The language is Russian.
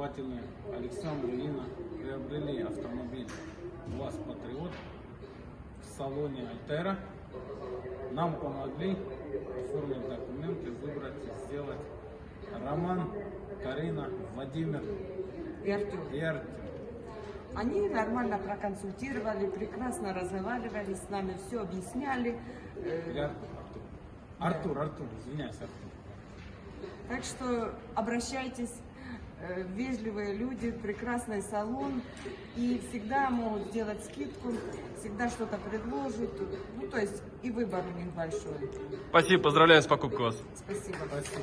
покупатели Александр и Инна приобрели автомобиль ВАЗ Патриот в салоне Альтера. Нам помогли оформить документы, выбрать и сделать Роман, Карина, Владимир И Артем. и Артем. Они нормально проконсультировали, прекрасно разговаривали с нами, все объясняли. Артур? Артур, Артур, Артур, извиняюсь, Артур. Так что обращайтесь, вежливые люди, прекрасный салон, и всегда могут сделать скидку, всегда что-то предложат. Ну, то есть и выбор у них большой. Спасибо, поздравляю с покупкой вас. Спасибо. Спасибо.